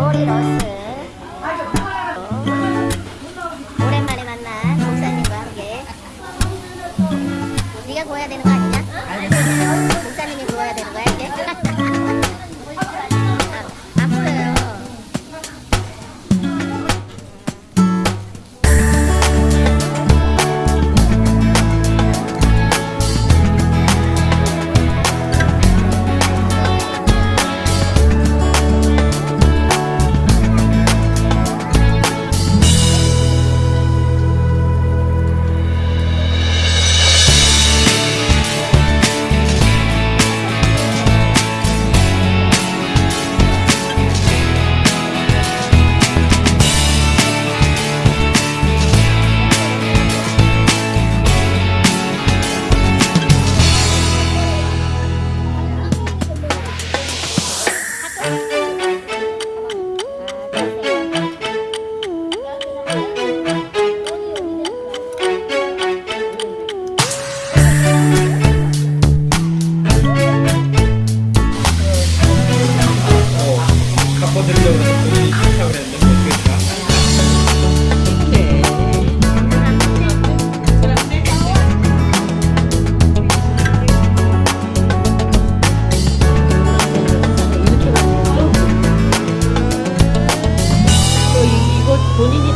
오리로스 오랜만에 만난 목사님과 함께 네가 구워야 되는 거 아니냐? 알겠습니다 본인이